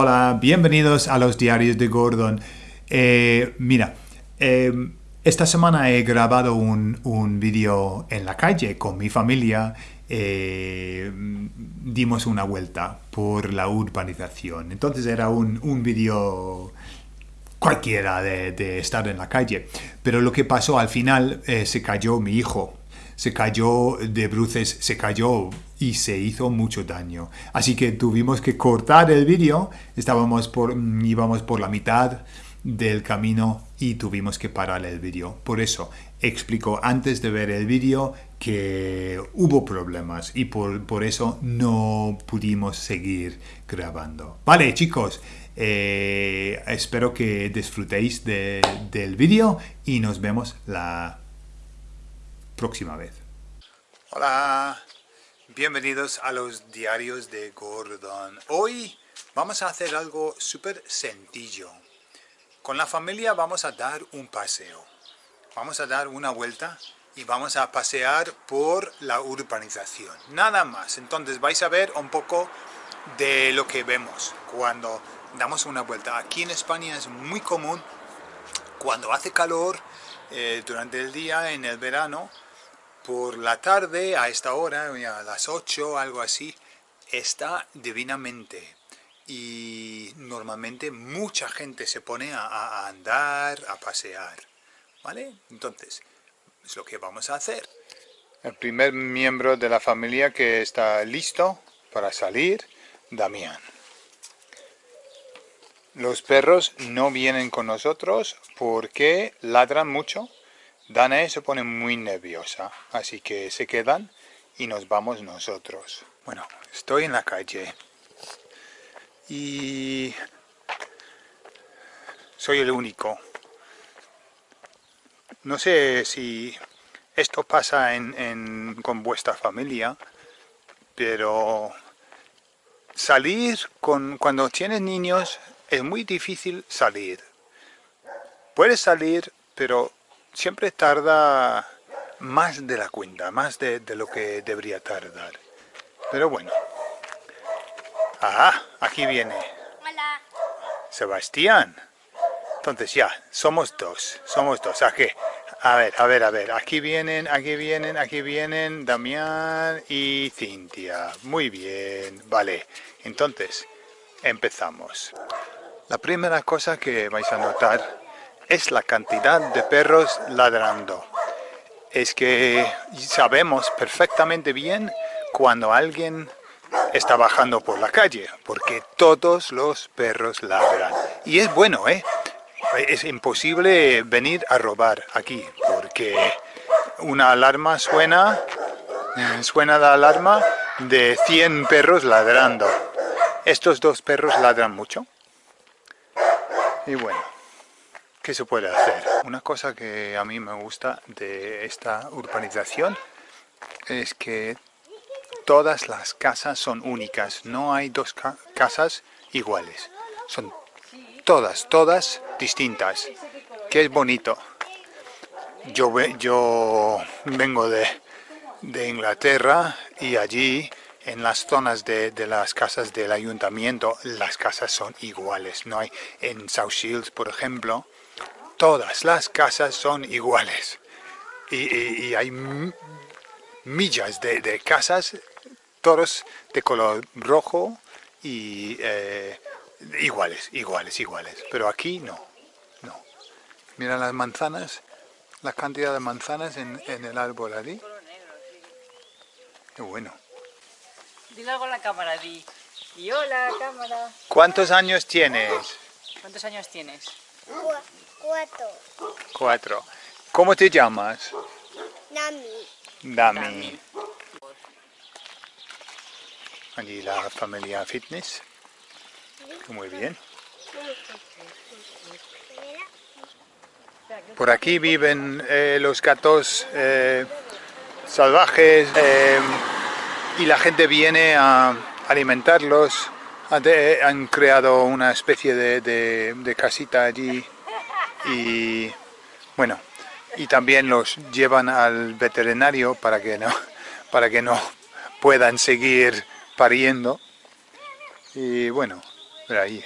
Hola, bienvenidos a los diarios de Gordon. Eh, mira, eh, esta semana he grabado un, un vídeo en la calle con mi familia. Eh, dimos una vuelta por la urbanización. Entonces era un, un vídeo cualquiera de, de, estar en la calle. Pero lo que pasó al final, se cayó mi hijo se cayó de bruces, se cayó y se hizo mucho daño. Así que tuvimos que cortar el vídeo, estábamos por, mm, íbamos por la mitad del camino y tuvimos que parar el vídeo. Por eso explico antes de ver el vídeo que hubo problemas y por, por eso no pudimos seguir grabando. Vale chicos, eh, espero que disfrutéis de, del vídeo y nos vemos la próxima vez. Hola, bienvenidos a los diarios de Gordon. Hoy vamos a hacer algo súper sencillo. Con la familia vamos a dar un paseo. Vamos a dar una vuelta y vamos a pasear por la urbanización. Nada más. Entonces vais a ver un poco de lo que vemos cuando damos una vuelta. Aquí en España es muy común cuando hace calor eh, durante el día, en el verano, por la tarde, a esta hora, a las 8, algo así, está divinamente. Y normalmente mucha gente se pone a, andar, a pasear. ¿Vale? Entonces, es lo que vamos a hacer. El primer miembro de la familia que está listo para salir, Damián. Los perros no vienen con nosotros porque ladran mucho Danae se pone muy nerviosa, así que se quedan y nos vamos nosotros. Bueno, estoy en la calle y soy el único. No sé si esto pasa con vuestra familia, pero salir con, cuando tienes niños es muy difícil salir. Puedes salir, pero siempre tarda más de la cuenta, más de, lo que debería tardar. Pero bueno. Ah, aquí viene. Hola. Sebastián. Entonces ya, somos dos, somos dos. ¿A qué? A ver, a ver, a ver. Aquí vienen, aquí vienen, aquí vienen Damián y Cintia. Muy bien, vale. Entonces, empezamos. La primera cosa que vais a notar es la cantidad de perros ladrando. Es que sabemos perfectamente bien cuando alguien está bajando por la calle, porque todos los perros ladran. Y es bueno, ¿eh? Es imposible venir a robar aquí, porque una alarma suena, suena la alarma de 100 perros ladrando. Estos dos perros ladran mucho. Y bueno, ¿Qué se puede hacer? Una cosa que a mí me gusta de esta urbanización es que todas las casas son únicas, no hay dos casas iguales, son todas, todas distintas, que es bonito. Yo, yo vengo de, de Inglaterra y allí en las zonas de, de, las casas del ayuntamiento las casas son iguales. No hay en South Shields, por ejemplo, todas las casas son iguales. Y, hay millas de, casas, todos de color rojo y eh, iguales, iguales, iguales. Pero aquí no, no. Mira las manzanas, la cantidad de manzanas en, el árbol allí. Qué bueno. Dile algo a la cámara, di. Y hola, cámara. ¿Cuántos años tienes? ¿Cuántos años tienes? Cuatro. Cuatro. ¿Cómo te llamas? Dami. Dami. Allí la familia fitness. Muy bien. Por aquí viven eh, los gatos eh, salvajes eh, y la gente viene a alimentarlos. Han creado una especie de casita allí y bueno, y también los llevan al veterinario para que no, para que no puedan seguir pariendo. Y bueno, Mira ahí.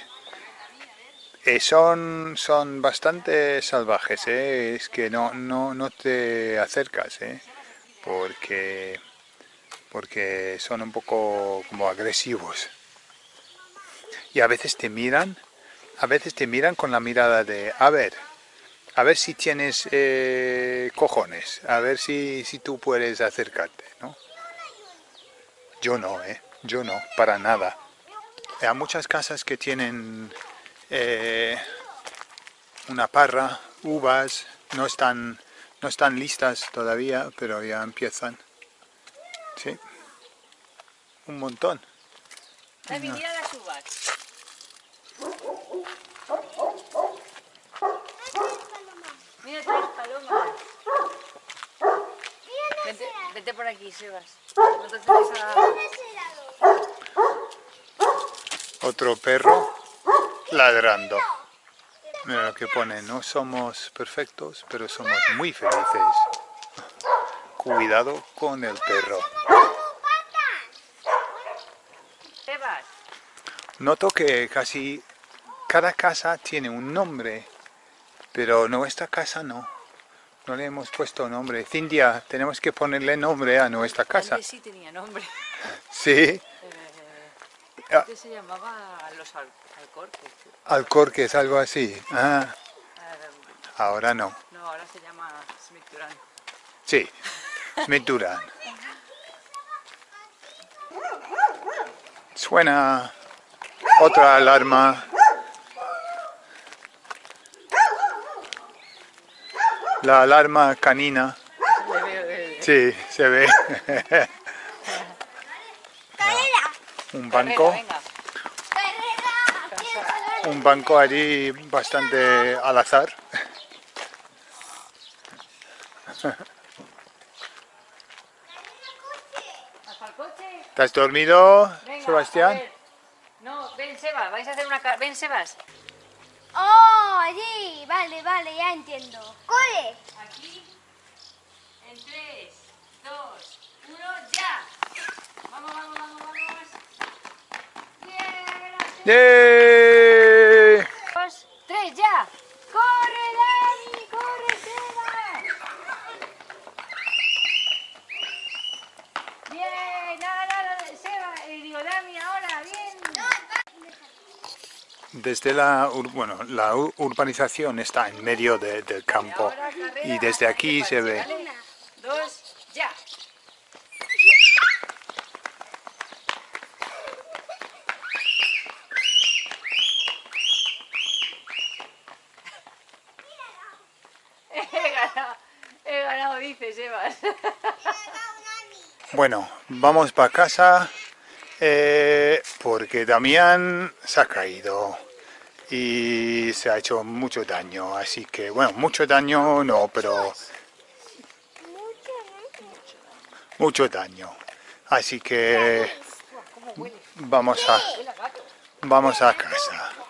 Eh, son, son bastante salvajes, ¿eh? es que no, no, no te acercas, ¿eh? porque, porque son un poco como agresivos. Y a veces te miran, a veces te miran con la mirada de, a ver, a ver si tienes eh, cojones, a ver si, si tú puedes acercarte, ¿no? Yo no, ¿eh? Yo no, para nada. Hay muchas casas que tienen eh, una parra, uvas, no están, no están listas todavía, pero ya empiezan. Sí, un montón. Las uvas. Mira tres palomas. Vete, vete por aquí, Sebas. No te acerques a... Otro perro ladrando. Mira lo que pone, no somos perfectos, pero somos muy felices. Cuidado con el perro. Sebas. Noto que casi cada casa tiene un nombre, pero nuestra casa no. No le hemos puesto nombre. Cintia, tenemos que ponerle nombre a nuestra casa. Sí tenía nombre. Sí, Ah. Antes se llamaba Los Al Alcorques. Alcorques, algo así. Ah, Eh, ahora no. no, ahora se llama Smith Duran. Sí, Smith Duran. Suena otra alarma. La alarma canina. Sí, se ve. Un banco, un banco allí bastante al azar. ¿Te has dormido, Sebastián? No, ven Sebas, vais a hacer una... Ven Sebas. Oh, allí. Vale, vale, ya entiendo. ¡Corre! Aquí. En 3, 2, 1, ya. Vamos, vamos, vamos, vamos. Bien, ¡Yay! Dos, tres, ya. ¡Corre, Sebas! Bien, nada, nada, Sebas. Eh, digo, Dani, ahora, bien. Desde la, bueno, la ur- urbanización está en medio de- del campo y desde aquí se ve. He ganado, he ganado, dice Sebas. Bueno, vamos para casa eh, porque Damián se ha caído y se ha hecho mucho daño, así que, bueno, mucho daño no, pero mucho daño. Así que vamos a, vamos a casa.